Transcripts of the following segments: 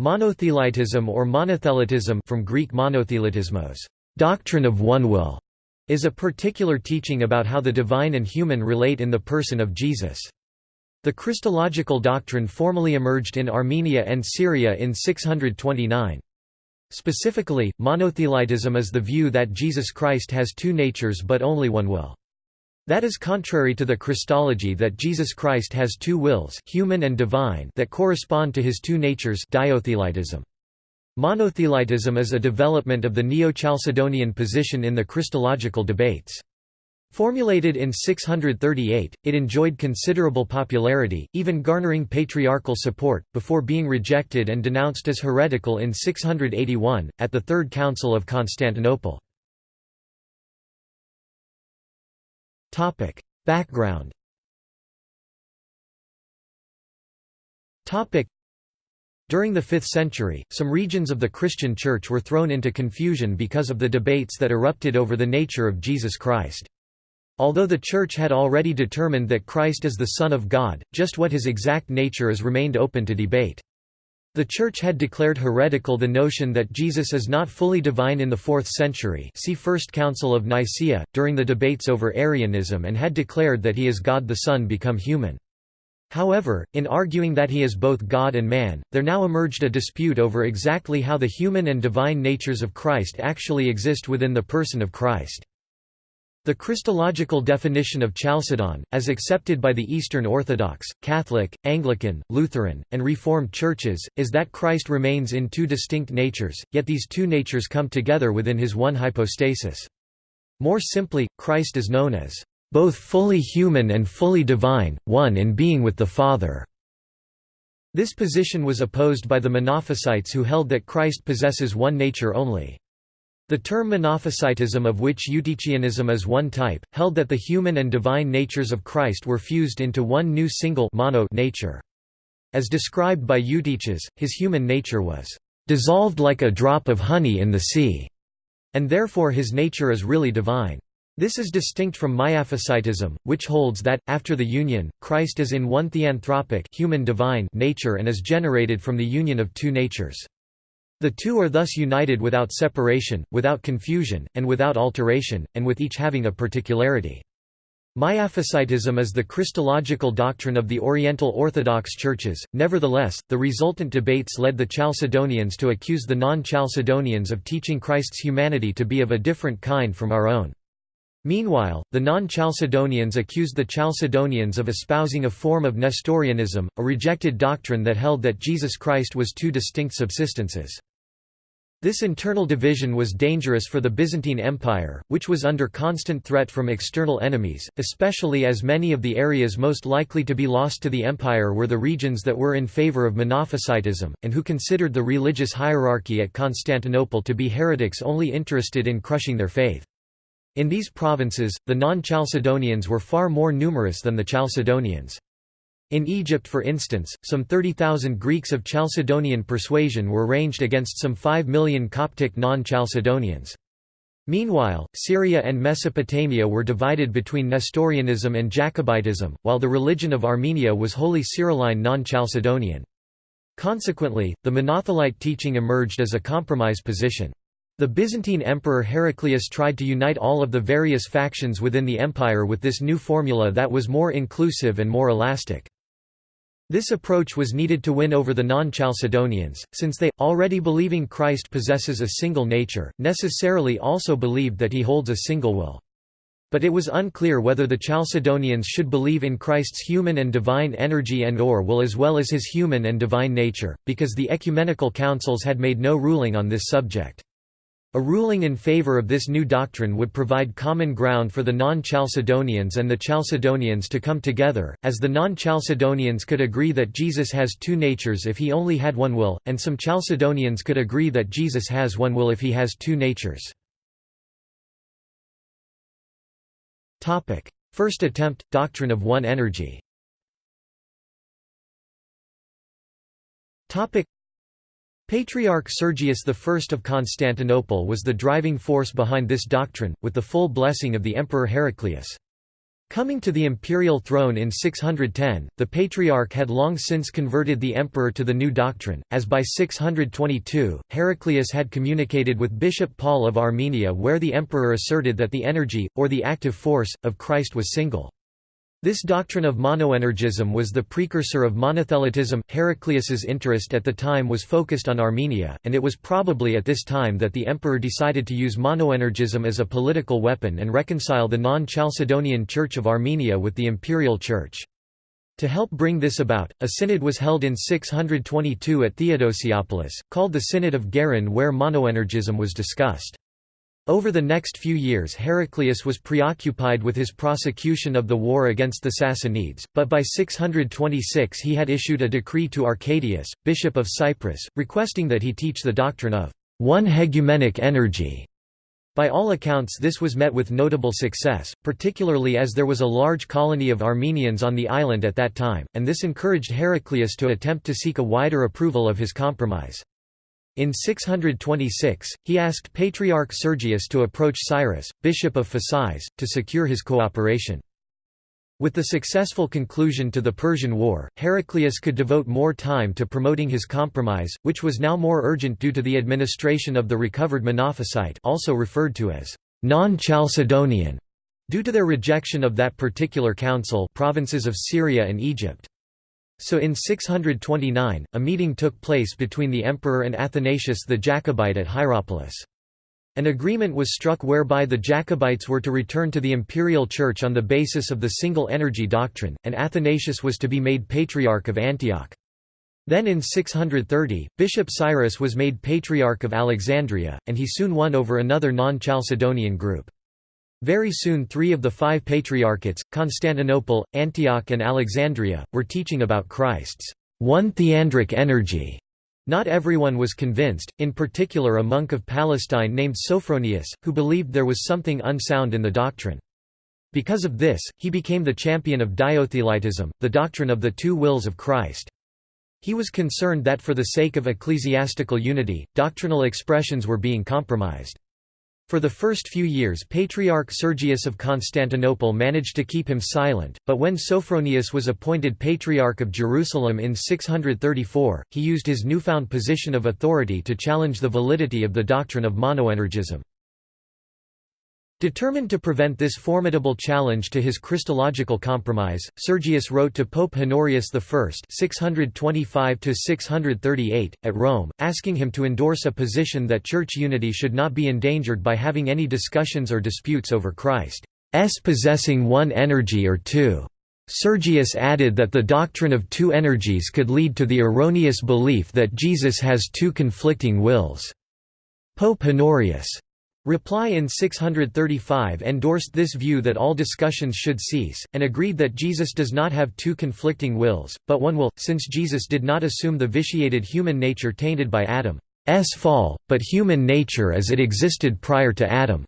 Monothelitism or monothelitism from Greek monothelitismos, doctrine of one will, is a particular teaching about how the divine and human relate in the person of Jesus. The Christological doctrine formally emerged in Armenia and Syria in 629. Specifically, monothelitism is the view that Jesus Christ has two natures but only one will. That is contrary to the Christology that Jesus Christ has two wills human and divine that correspond to his two natures diothelitism. Monothelitism is a development of the Neo-Chalcedonian position in the Christological debates. Formulated in 638, it enjoyed considerable popularity, even garnering patriarchal support, before being rejected and denounced as heretical in 681, at the Third Council of Constantinople. Topic: Background. Topic: During the 5th century, some regions of the Christian Church were thrown into confusion because of the debates that erupted over the nature of Jesus Christ. Although the Church had already determined that Christ is the Son of God, just what his exact nature is remained open to debate. The Church had declared heretical the notion that Jesus is not fully divine in the 4th century see First Council of Nicaea, during the debates over Arianism and had declared that he is God the Son become human. However, in arguing that he is both God and man, there now emerged a dispute over exactly how the human and divine natures of Christ actually exist within the person of Christ. The Christological definition of Chalcedon, as accepted by the Eastern Orthodox, Catholic, Anglican, Lutheran, and Reformed churches, is that Christ remains in two distinct natures, yet these two natures come together within his one hypostasis. More simply, Christ is known as both fully human and fully divine, one in being with the Father. This position was opposed by the Monophysites who held that Christ possesses one nature only. The term Monophysitism of which Eutychianism is one type, held that the human and divine natures of Christ were fused into one new single mono nature. As described by Eutyches, his human nature was dissolved like a drop of honey in the sea, and therefore his nature is really divine. This is distinct from Miaphysitism, which holds that, after the union, Christ is in one theanthropic human divine nature and is generated from the union of two natures. The two are thus united without separation, without confusion, and without alteration, and with each having a particularity. Miaphysitism is the Christological doctrine of the Oriental Orthodox churches, nevertheless, the resultant debates led the Chalcedonians to accuse the non-Chalcedonians of teaching Christ's humanity to be of a different kind from our own. Meanwhile, the non-Chalcedonians accused the Chalcedonians of espousing a form of Nestorianism, a rejected doctrine that held that Jesus Christ was two distinct subsistences. This internal division was dangerous for the Byzantine Empire, which was under constant threat from external enemies, especially as many of the areas most likely to be lost to the empire were the regions that were in favor of Monophysitism, and who considered the religious hierarchy at Constantinople to be heretics only interested in crushing their faith. In these provinces, the non-Chalcedonians were far more numerous than the Chalcedonians. In Egypt for instance, some 30,000 Greeks of Chalcedonian persuasion were ranged against some 5 million Coptic non-Chalcedonians. Meanwhile, Syria and Mesopotamia were divided between Nestorianism and Jacobitism, while the religion of Armenia was wholly Cyrilline non-Chalcedonian. Consequently, the Monothelite teaching emerged as a compromise position. The Byzantine Emperor Heraclius tried to unite all of the various factions within the empire with this new formula that was more inclusive and more elastic. This approach was needed to win over the non-Chalcedonians, since they, already believing Christ possesses a single nature, necessarily also believed that he holds a single will. But it was unclear whether the Chalcedonians should believe in Christ's human and divine energy and or will as well as his human and divine nature, because the ecumenical councils had made no ruling on this subject. A ruling in favor of this new doctrine would provide common ground for the non-Chalcedonians and the Chalcedonians to come together, as the non-Chalcedonians could agree that Jesus has two natures if he only had one will, and some Chalcedonians could agree that Jesus has one will if he has two natures. First attempt, doctrine of one energy Patriarch Sergius I of Constantinople was the driving force behind this doctrine, with the full blessing of the Emperor Heraclius. Coming to the imperial throne in 610, the Patriarch had long since converted the emperor to the new doctrine, as by 622, Heraclius had communicated with Bishop Paul of Armenia where the emperor asserted that the energy, or the active force, of Christ was single. This doctrine of monoenergism was the precursor of monothelitism. Heraclius's interest at the time was focused on Armenia, and it was probably at this time that the emperor decided to use monoenergism as a political weapon and reconcile the non-Chalcedonian Church of Armenia with the imperial church. To help bring this about, a synod was held in 622 at Theodosiopolis, called the Synod of Gerin where monoenergism was discussed. Over the next few years Heraclius was preoccupied with his prosecution of the war against the Sassanids, but by 626 he had issued a decree to Arcadius, bishop of Cyprus, requesting that he teach the doctrine of one hegemonic energy. By all accounts this was met with notable success, particularly as there was a large colony of Armenians on the island at that time, and this encouraged Heraclius to attempt to seek a wider approval of his compromise. In 626, he asked Patriarch Sergius to approach Cyrus, bishop of Phasis, to secure his cooperation. With the successful conclusion to the Persian War, Heraclius could devote more time to promoting his compromise, which was now more urgent due to the administration of the recovered Monophysite also referred to as non-Chalcedonian, due to their rejection of that particular council provinces of Syria and Egypt. So in 629, a meeting took place between the emperor and Athanasius the Jacobite at Hierapolis. An agreement was struck whereby the Jacobites were to return to the imperial church on the basis of the single energy doctrine, and Athanasius was to be made Patriarch of Antioch. Then in 630, Bishop Cyrus was made Patriarch of Alexandria, and he soon won over another non-Chalcedonian group. Very soon three of the five patriarchates, Constantinople, Antioch and Alexandria, were teaching about Christ's one theandric energy. Not everyone was convinced, in particular a monk of Palestine named Sophronius, who believed there was something unsound in the doctrine. Because of this, he became the champion of diothelitism, the doctrine of the two wills of Christ. He was concerned that for the sake of ecclesiastical unity, doctrinal expressions were being compromised. For the first few years Patriarch Sergius of Constantinople managed to keep him silent, but when Sophronius was appointed Patriarch of Jerusalem in 634, he used his newfound position of authority to challenge the validity of the doctrine of monoenergism. Determined to prevent this formidable challenge to his Christological compromise, Sergius wrote to Pope Honorius I (625–638) at Rome, asking him to endorse a position that church unity should not be endangered by having any discussions or disputes over Christ's possessing one energy or two. Sergius added that the doctrine of two energies could lead to the erroneous belief that Jesus has two conflicting wills. Pope Honorius Reply in 635 endorsed this view that all discussions should cease, and agreed that Jesus does not have two conflicting wills, but one will, since Jesus did not assume the vitiated human nature tainted by Adam's fall, but human nature as it existed prior to Adam's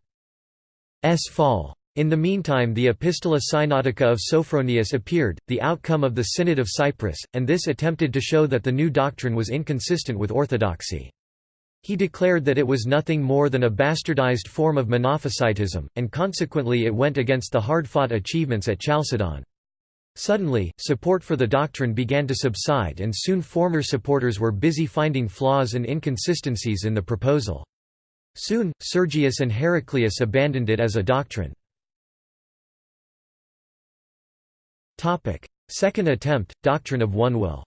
fall. In the meantime the Epistola Synodica of Sophronius appeared, the outcome of the Synod of Cyprus, and this attempted to show that the new doctrine was inconsistent with orthodoxy. He declared that it was nothing more than a bastardized form of Monophysitism, and consequently it went against the hard-fought achievements at Chalcedon. Suddenly, support for the doctrine began to subside and soon former supporters were busy finding flaws and inconsistencies in the proposal. Soon, Sergius and Heraclius abandoned it as a doctrine. Second attempt, doctrine of one will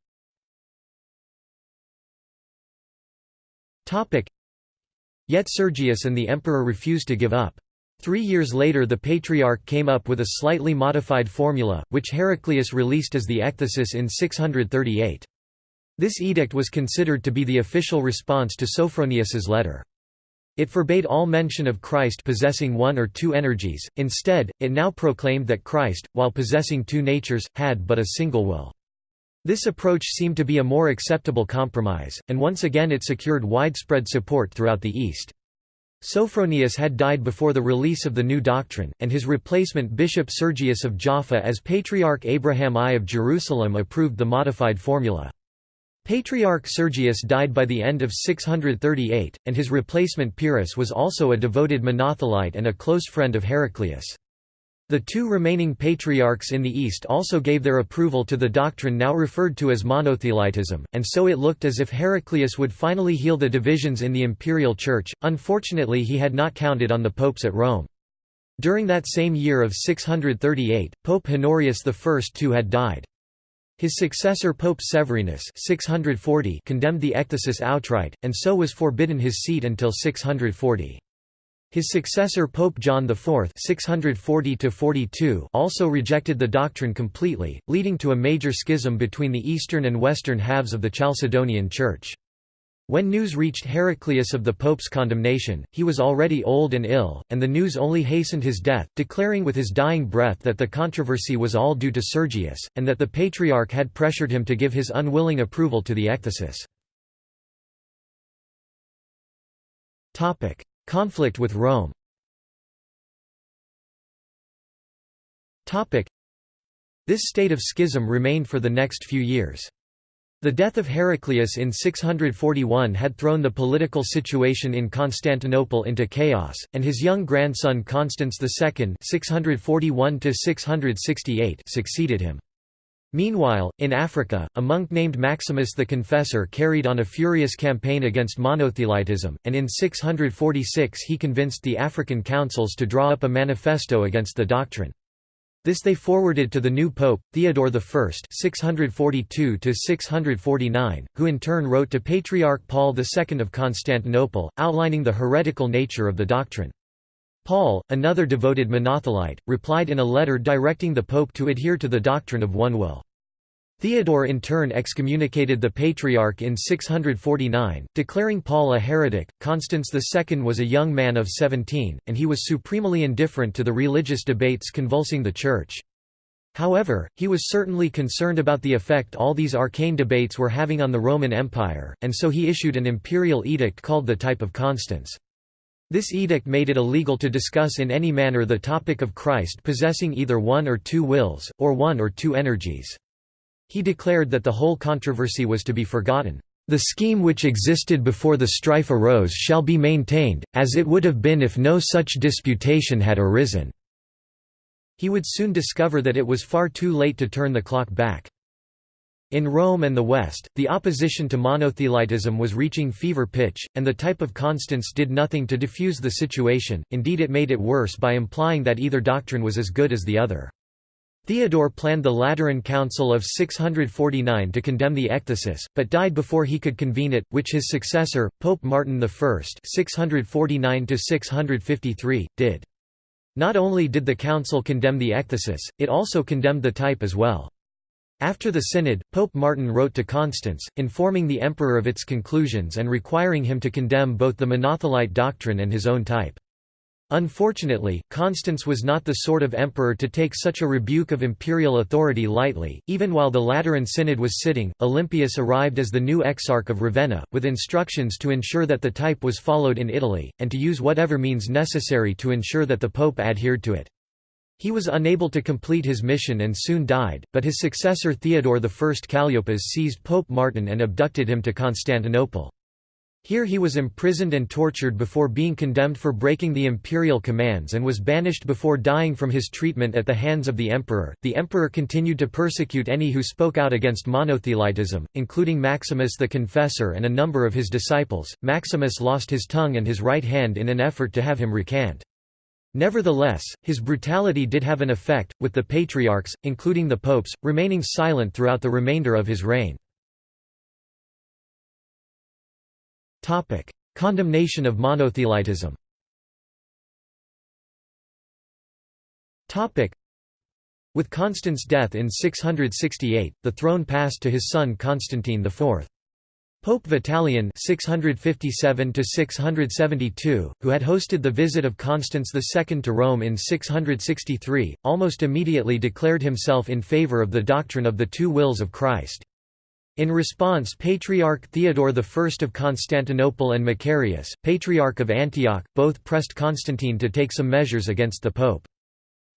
Yet Sergius and the emperor refused to give up. Three years later the Patriarch came up with a slightly modified formula, which Heraclius released as the Ecthesis in 638. This edict was considered to be the official response to Sophronius's letter. It forbade all mention of Christ possessing one or two energies, instead, it now proclaimed that Christ, while possessing two natures, had but a single will. This approach seemed to be a more acceptable compromise, and once again it secured widespread support throughout the East. Sophronius had died before the release of the new doctrine, and his replacement Bishop Sergius of Jaffa as Patriarch Abraham I of Jerusalem approved the modified formula. Patriarch Sergius died by the end of 638, and his replacement Pyrrhus was also a devoted monothelite and a close friend of Heraclius. The two remaining patriarchs in the East also gave their approval to the doctrine now referred to as monothelitism, and so it looked as if Heraclius would finally heal the divisions in the imperial church. Unfortunately, he had not counted on the popes at Rome. During that same year of 638, Pope Honorius I too had died. His successor Pope Severinus 640 condemned the ecthesis outright, and so was forbidden his seat until 640. His successor Pope John IV 640 also rejected the doctrine completely, leading to a major schism between the eastern and western halves of the Chalcedonian Church. When news reached Heraclius of the Pope's condemnation, he was already old and ill, and the news only hastened his death, declaring with his dying breath that the controversy was all due to Sergius, and that the Patriarch had pressured him to give his unwilling approval to the ecthesis. Conflict with Rome This state of schism remained for the next few years. The death of Heraclius in 641 had thrown the political situation in Constantinople into chaos, and his young grandson Constans II 641 succeeded him. Meanwhile, in Africa, a monk named Maximus the Confessor carried on a furious campaign against monothelitism, and in 646 he convinced the African councils to draw up a manifesto against the doctrine. This they forwarded to the new pope, Theodore I (642–649), who in turn wrote to Patriarch Paul II of Constantinople, outlining the heretical nature of the doctrine. Paul, another devoted monothelite, replied in a letter directing the pope to adhere to the doctrine of one will. Theodore in turn excommunicated the Patriarch in 649, declaring Paul a heretic. Constans II was a young man of 17, and he was supremely indifferent to the religious debates convulsing the Church. However, he was certainly concerned about the effect all these arcane debates were having on the Roman Empire, and so he issued an imperial edict called the Type of Constans. This edict made it illegal to discuss in any manner the topic of Christ possessing either one or two wills, or one or two energies. He declared that the whole controversy was to be forgotten. The scheme which existed before the strife arose shall be maintained, as it would have been if no such disputation had arisen. He would soon discover that it was far too late to turn the clock back. In Rome and the West, the opposition to monothelitism was reaching fever pitch, and the type of Constans did nothing to diffuse the situation, indeed it made it worse by implying that either doctrine was as good as the other. Theodore planned the Lateran Council of 649 to condemn the ecthesis, but died before he could convene it, which his successor, Pope Martin I 649 did. Not only did the council condemn the ecthesis, it also condemned the type as well. After the synod, Pope Martin wrote to Constans, informing the emperor of its conclusions and requiring him to condemn both the monothelite doctrine and his own type. Unfortunately, Constans was not the sort of emperor to take such a rebuke of imperial authority lightly. Even while the Lateran Synod was sitting, Olympius arrived as the new exarch of Ravenna, with instructions to ensure that the type was followed in Italy, and to use whatever means necessary to ensure that the pope adhered to it. He was unable to complete his mission and soon died, but his successor Theodore I Calliopas seized Pope Martin and abducted him to Constantinople. Here he was imprisoned and tortured before being condemned for breaking the imperial commands and was banished before dying from his treatment at the hands of the emperor. The emperor continued to persecute any who spoke out against monothelitism, including Maximus the Confessor and a number of his disciples. Maximus lost his tongue and his right hand in an effort to have him recant. Nevertheless, his brutality did have an effect, with the patriarchs, including the popes, remaining silent throughout the remainder of his reign. Condemnation of monothelitism With Constans' death in 668, the throne passed to his son Constantine IV. Pope Vitalian (657–672), who had hosted the visit of Constans II to Rome in 663, almost immediately declared himself in favor of the doctrine of the two wills of Christ. In response Patriarch Theodore I of Constantinople and Macarius, Patriarch of Antioch, both pressed Constantine to take some measures against the pope.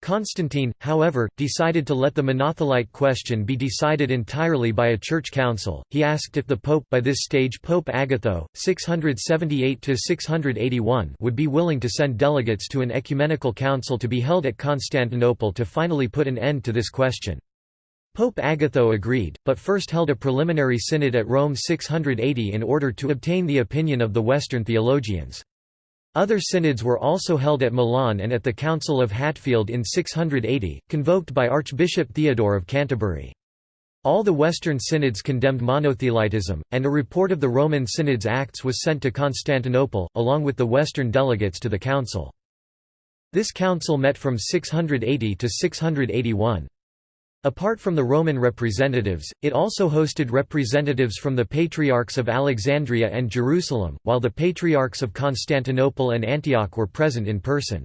Constantine, however, decided to let the Monothelite question be decided entirely by a church council. He asked if the pope by this stage Pope Agatho, 678 681 would be willing to send delegates to an ecumenical council to be held at Constantinople to finally put an end to this question. Pope Agatho agreed, but first held a preliminary synod at Rome 680 in order to obtain the opinion of the Western theologians. Other synods were also held at Milan and at the Council of Hatfield in 680, convoked by Archbishop Theodore of Canterbury. All the Western synods condemned monothelitism, and a report of the Roman synod's acts was sent to Constantinople, along with the Western delegates to the council. This council met from 680 to 681. Apart from the Roman representatives, it also hosted representatives from the Patriarchs of Alexandria and Jerusalem, while the Patriarchs of Constantinople and Antioch were present in person.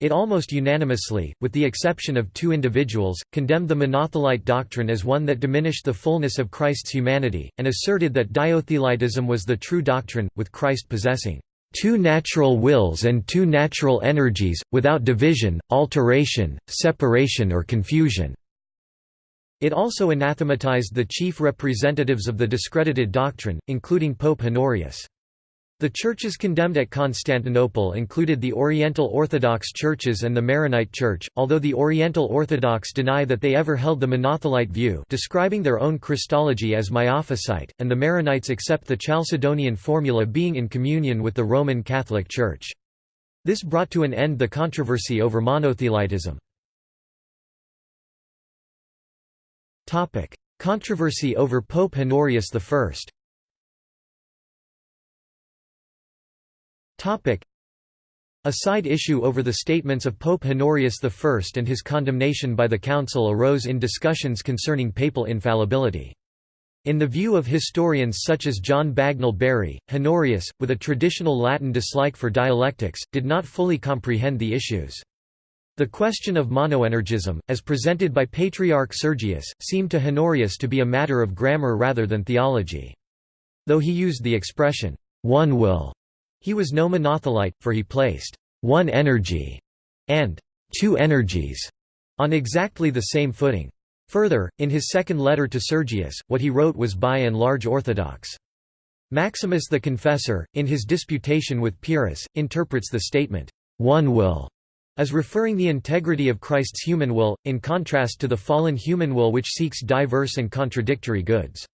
It almost unanimously, with the exception of two individuals, condemned the Monothelite doctrine as one that diminished the fullness of Christ's humanity, and asserted that diothelitism was the true doctrine, with Christ possessing two natural wills and two natural energies, without division, alteration, separation or confusion. It also anathematized the chief representatives of the discredited doctrine, including Pope Honorius. The churches condemned at Constantinople included the Oriental Orthodox churches and the Maronite Church, although the Oriental Orthodox deny that they ever held the Monothelite view describing their own Christology as Miaphysite, and the Maronites accept the Chalcedonian formula being in communion with the Roman Catholic Church. This brought to an end the controversy over monothelitism. Topic: Controversy over Pope Honorius I. Topic: A side issue over the statements of Pope Honorius I and his condemnation by the Council arose in discussions concerning papal infallibility. In the view of historians such as John Bagnall Bury, Honorius, with a traditional Latin dislike for dialectics, did not fully comprehend the issues. The question of monoenergism, as presented by Patriarch Sergius, seemed to Honorius to be a matter of grammar rather than theology. Though he used the expression, one will, he was no monothelite, for he placed one energy and two energies on exactly the same footing. Further, in his second letter to Sergius, what he wrote was by and large orthodox. Maximus the Confessor, in his disputation with Pyrrhus, interprets the statement, one will as referring the integrity of Christ's human will, in contrast to the fallen human will which seeks diverse and contradictory goods.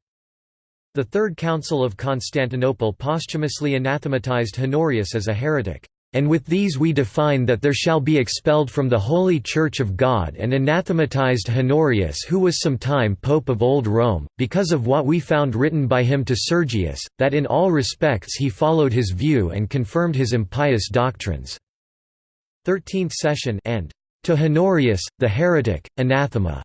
The Third Council of Constantinople posthumously anathematized Honorius as a heretic. And with these we define that there shall be expelled from the Holy Church of God and anathematized Honorius who was some time Pope of Old Rome, because of what we found written by him to Sergius, that in all respects he followed his view and confirmed his impious doctrines. 13th session and to Honorius, the heretic, anathema.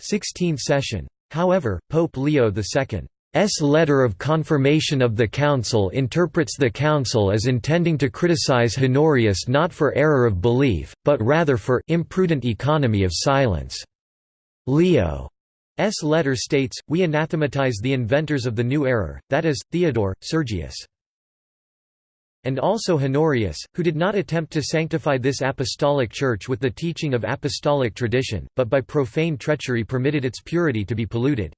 16th session. However, Pope Leo II's letter of confirmation of the Council interprets the Council as intending to criticize Honorius not for error of belief, but rather for imprudent economy of silence. Leo S. letter states, We anathematize the inventors of the new error, that is, Theodore, Sergius and also Honorius, who did not attempt to sanctify this apostolic church with the teaching of apostolic tradition, but by profane treachery permitted its purity to be polluted.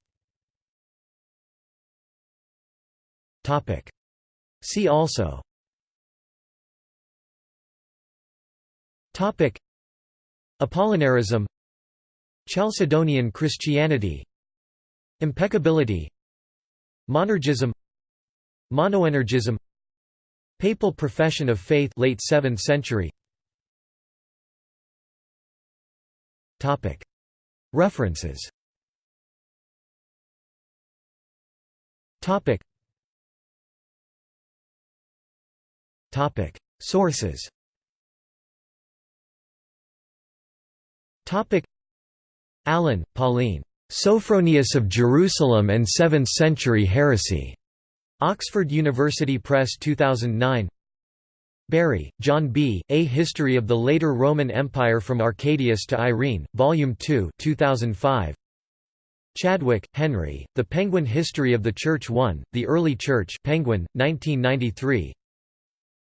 See also. Apollinarism Chalcedonian Christianity. Impeccability. Monergism. Monoenergism Papal profession of faith late 7th century. Topic. References. Topic. Topic. Sources. Topic. Allen, Pauline. Sophronius of Jerusalem and 7th Century Heresy. Oxford University Press 2009 Bury, John B., A History of the Later Roman Empire from Arcadius to Irene, Volume 2 2005. Chadwick, Henry, The Penguin History of the Church 1, The Early Church Penguin, 1993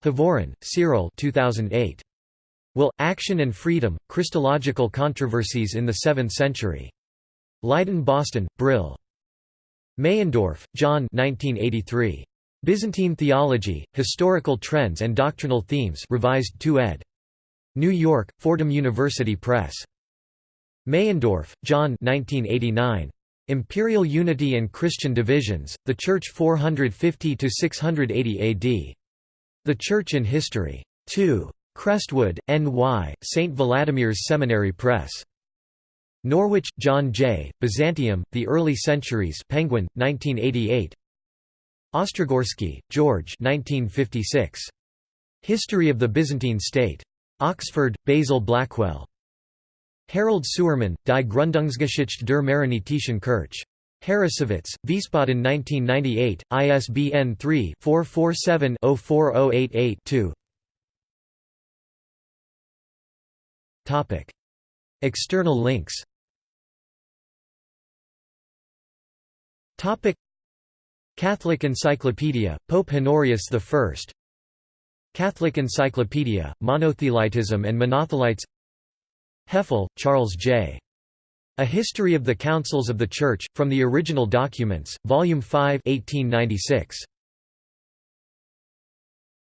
Hovorun, Cyril 2008. Will, Action and Freedom, Christological Controversies in the Seventh Century. Leiden Boston, Brill. Meyendorff, John 1983. Byzantine Theology, Historical Trends and Doctrinal Themes revised 2 ed. New York, Fordham University Press. Meyendorff, John 1989. Imperial Unity and Christian Divisions, The Church 450–680 AD. The Church in History. 2. Crestwood, N.Y., St. Vladimir's Seminary Press. Norwich, John J., Byzantium, The Early Centuries Penguin, 1988 Ostrogorsky, George 1956. History of the Byzantine State. Oxford, Basil Blackwell. Harald Suermann, Die Gründungsgeschichte der Maronitischen Kirche. Harrassowitz, Wiesbaden 1998, ISBN 3-447-04088-2 External links Catholic Encyclopedia, Pope Honorius I Catholic Encyclopedia, Monothelitism and Monothelites Hefele, Charles J. A History of the Councils of the Church, from the Original Documents, Volume 5 1896.